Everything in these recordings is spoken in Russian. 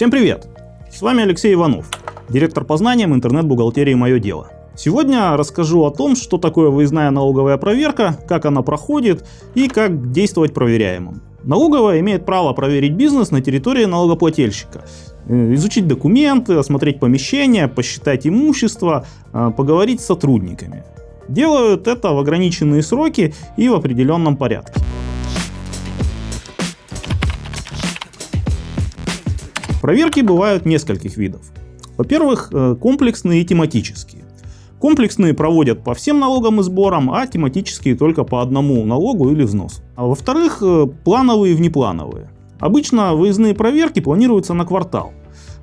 Всем привет! С вами Алексей Иванов, директор по знаниям интернет-бухгалтерии «Мое дело». Сегодня расскажу о том, что такое выездная налоговая проверка, как она проходит и как действовать проверяемым. Налоговая имеет право проверить бизнес на территории налогоплательщика, э, изучить документы, осмотреть помещения, посчитать имущество, э, поговорить с сотрудниками. Делают это в ограниченные сроки и в определенном порядке. Проверки бывают нескольких видов. Во-первых, э, комплексные и тематические. Комплексные проводят по всем налогам и сборам, а тематические только по одному налогу или взносу. А во-вторых, э, плановые и внеплановые. Обычно выездные проверки планируются на квартал.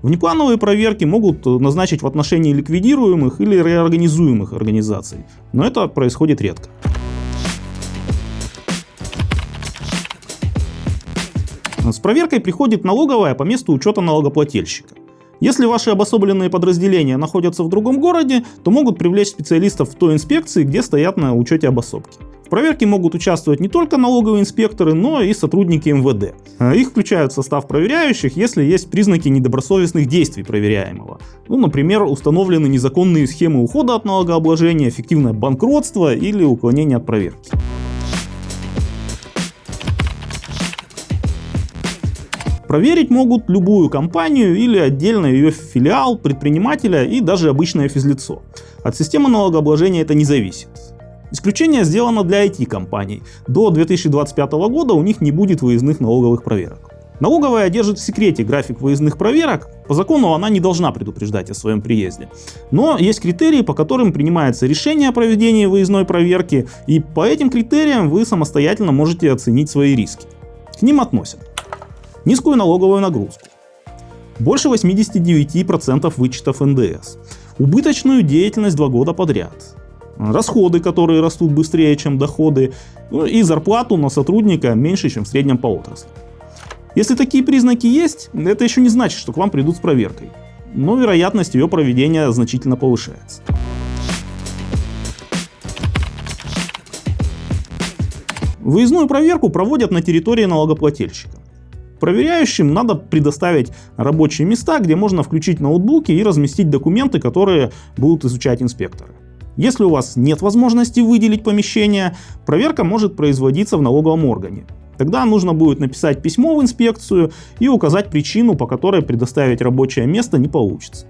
Внеплановые проверки могут назначить в отношении ликвидируемых или реорганизуемых организаций, но это происходит редко. С проверкой приходит налоговая по месту учета налогоплательщика. Если ваши обособленные подразделения находятся в другом городе, то могут привлечь специалистов в той инспекции, где стоят на учете обособки. В проверке могут участвовать не только налоговые инспекторы, но и сотрудники МВД. Их включают в состав проверяющих, если есть признаки недобросовестных действий проверяемого. Ну, например, установлены незаконные схемы ухода от налогообложения, эффективное банкротство или уклонение от проверки. Проверить могут любую компанию или отдельно ее филиал, предпринимателя и даже обычное физлицо. От системы налогообложения это не зависит. Исключение сделано для IT-компаний. До 2025 года у них не будет выездных налоговых проверок. Налоговая держит в секрете график выездных проверок, по закону она не должна предупреждать о своем приезде. Но есть критерии, по которым принимается решение о проведении выездной проверки, и по этим критериям вы самостоятельно можете оценить свои риски. К ним относят низкую налоговую нагрузку, больше 89% вычетов НДС, убыточную деятельность два года подряд, расходы, которые растут быстрее, чем доходы, ну и зарплату на сотрудника меньше, чем в среднем по отрасли. Если такие признаки есть, это еще не значит, что к вам придут с проверкой, но вероятность ее проведения значительно повышается. Выездную проверку проводят на территории налогоплательщика. Проверяющим надо предоставить рабочие места, где можно включить ноутбуки и разместить документы, которые будут изучать инспекторы. Если у вас нет возможности выделить помещение, проверка может производиться в налоговом органе. Тогда нужно будет написать письмо в инспекцию и указать причину, по которой предоставить рабочее место не получится.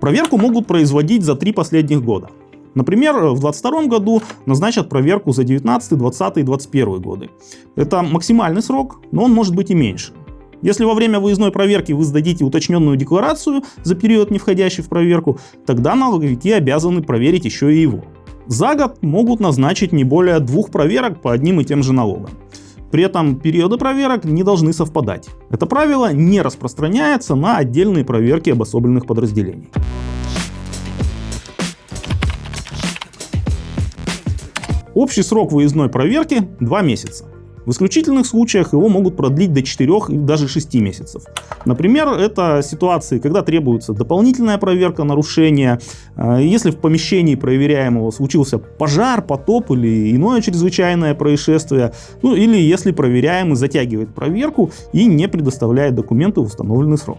Проверку могут производить за три последних года. Например, в 2022 году назначат проверку за 19, 20 и 21 годы. Это максимальный срок, но он может быть и меньше. Если во время выездной проверки вы сдадите уточненную декларацию за период, не входящий в проверку, тогда налоговики обязаны проверить еще и его. За год могут назначить не более двух проверок по одним и тем же налогам. При этом периоды проверок не должны совпадать. Это правило не распространяется на отдельные проверки обособленных подразделений. Общий срок выездной проверки 2 месяца. В исключительных случаях его могут продлить до 4 и даже 6 месяцев. Например, это ситуации, когда требуется дополнительная проверка нарушения, э, если в помещении проверяемого случился пожар, потоп или иное чрезвычайное происшествие, ну или если проверяемый затягивает проверку и не предоставляет документы в установленный срок.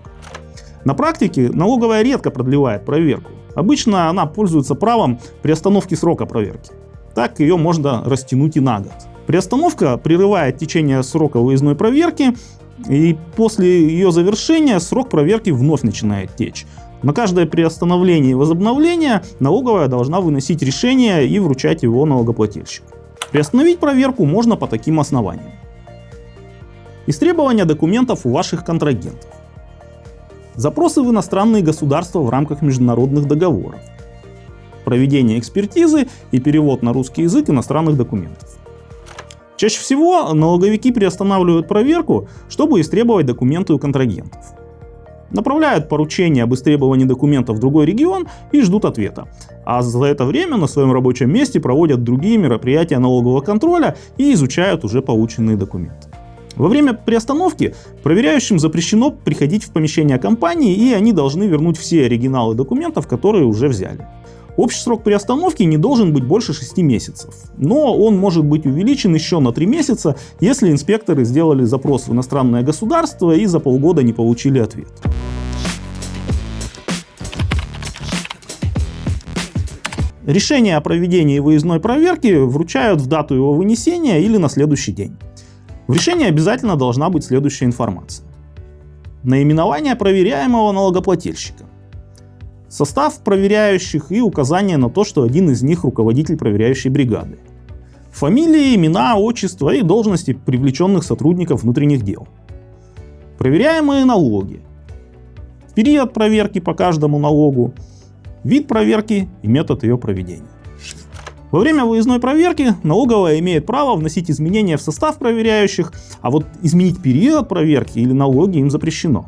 На практике налоговая редко продлевает проверку. Обычно она пользуется правом приостановки срока проверки так ее можно растянуть и на год. Приостановка прерывает течение срока выездной проверки, и после ее завершения срок проверки вновь начинает течь. На каждое приостановление и возобновление налоговая должна выносить решение и вручать его налогоплательщику. Приостановить проверку можно по таким основаниям. Истребование документов у ваших контрагентов. Запросы в иностранные государства в рамках международных договоров проведение экспертизы и перевод на русский язык иностранных документов. Чаще всего налоговики приостанавливают проверку, чтобы истребовать документы у контрагентов. Направляют поручение об истребовании документов в другой регион и ждут ответа. А за это время на своем рабочем месте проводят другие мероприятия налогового контроля и изучают уже полученные документы. Во время приостановки проверяющим запрещено приходить в помещение компании и они должны вернуть все оригиналы документов, которые уже взяли. Общий срок приостановки не должен быть больше 6 месяцев, но он может быть увеличен еще на 3 месяца, если инспекторы сделали запрос в иностранное государство и за полгода не получили ответ. Решение о проведении выездной проверки вручают в дату его вынесения или на следующий день. В решении обязательно должна быть следующая информация. Наименование проверяемого налогоплательщика. Состав проверяющих и указание на то, что один из них руководитель проверяющей бригады. Фамилии, имена, отчество и должности привлеченных сотрудников внутренних дел. Проверяемые налоги. Период проверки по каждому налогу, вид проверки и метод ее проведения. Во время выездной проверки налоговая имеет право вносить изменения в состав проверяющих, а вот изменить период проверки или налоги им запрещено.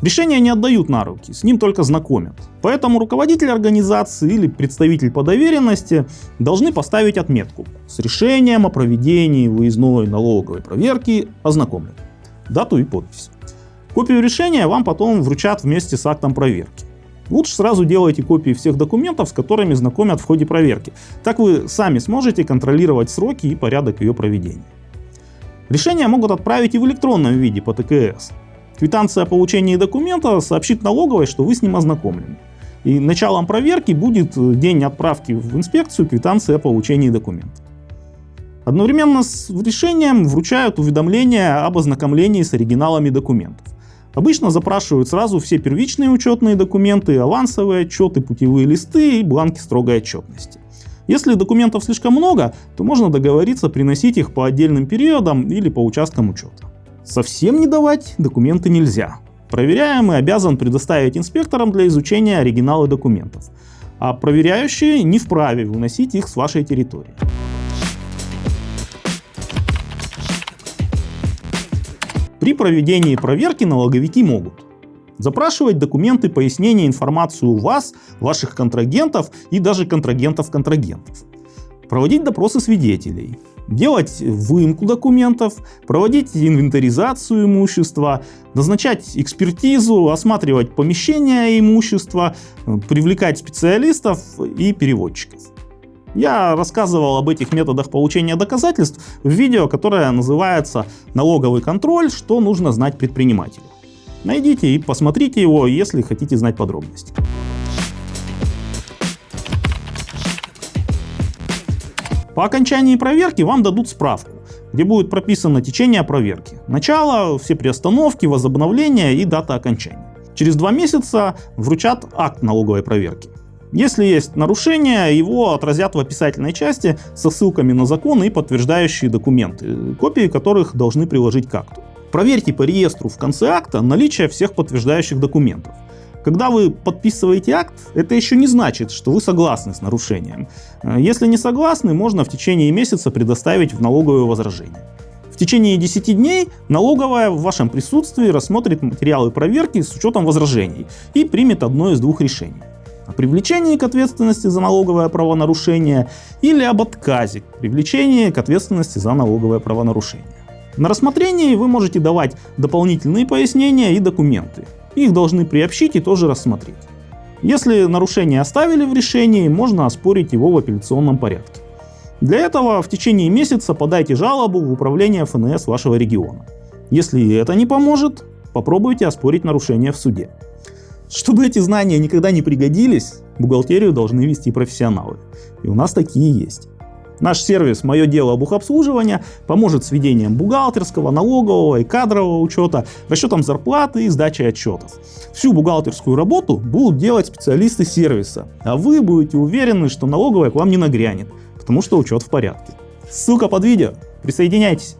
Решение не отдают на руки, с ним только знакомят. Поэтому руководитель организации или представитель по доверенности должны поставить отметку с решением о проведении выездной налоговой проверки ознакомлен. Дату и подпись. Копию решения вам потом вручат вместе с актом проверки. Лучше сразу делайте копии всех документов, с которыми знакомят в ходе проверки. Так вы сами сможете контролировать сроки и порядок ее проведения. Решения могут отправить и в электронном виде по ТКС. Квитанция о получении документа сообщит налоговой, что вы с ним ознакомлены. И началом проверки будет день отправки в инспекцию квитанции о получении документа. Одновременно с решением вручают уведомление об ознакомлении с оригиналами документов. Обычно запрашивают сразу все первичные учетные документы, авансовые отчеты, путевые листы и бланки строгой отчетности. Если документов слишком много, то можно договориться приносить их по отдельным периодам или по участкам учета. Совсем не давать документы нельзя. Проверяемый обязан предоставить инспекторам для изучения оригиналы документов, а проверяющие не вправе выносить их с вашей территории. При проведении проверки налоговики могут запрашивать документы, пояснения, информацию у вас, ваших контрагентов и даже контрагентов-контрагентов, проводить допросы свидетелей, делать выемку документов, проводить инвентаризацию имущества, назначать экспертизу, осматривать помещения имущества, привлекать специалистов и переводчиков. Я рассказывал об этих методах получения доказательств в видео, которое называется «Налоговый контроль. Что нужно знать предпринимателю». Найдите и посмотрите его, если хотите знать подробности. По окончании проверки вам дадут справку, где будет прописано течение проверки. Начало, все приостановки, возобновления и дата окончания. Через два месяца вручат акт налоговой проверки. Если есть нарушение, его отразят в описательной части со ссылками на законы и подтверждающие документы, копии которых должны приложить к акту. Проверьте по реестру в конце акта наличие всех подтверждающих документов. Когда вы подписываете акт, это еще не значит, что вы согласны с нарушением. Если не согласны, можно в течение месяца предоставить в налоговое возражение. В течение 10 дней налоговая в вашем присутствии рассмотрит материалы проверки с учетом возражений и примет одно из двух решений о привлечении к ответственности за налоговое правонарушение или об отказе к привлечению к ответственности за налоговое правонарушение. На рассмотрении вы можете давать дополнительные пояснения и документы. Их должны приобщить и тоже рассмотреть. Если нарушение оставили в решении, можно оспорить его в апелляционном порядке. Для этого в течение месяца подайте жалобу в управление ФНС вашего региона. Если это не поможет, попробуйте оспорить нарушение в суде. Чтобы эти знания никогда не пригодились, бухгалтерию должны вести профессионалы. И у нас такие есть. Наш сервис «Мое дело бухобслуживания» поможет с ведением бухгалтерского, налогового и кадрового учета, расчетом зарплаты и сдачей отчетов. Всю бухгалтерскую работу будут делать специалисты сервиса, а вы будете уверены, что налоговая к вам не нагрянет, потому что учет в порядке. Ссылка под видео. Присоединяйтесь.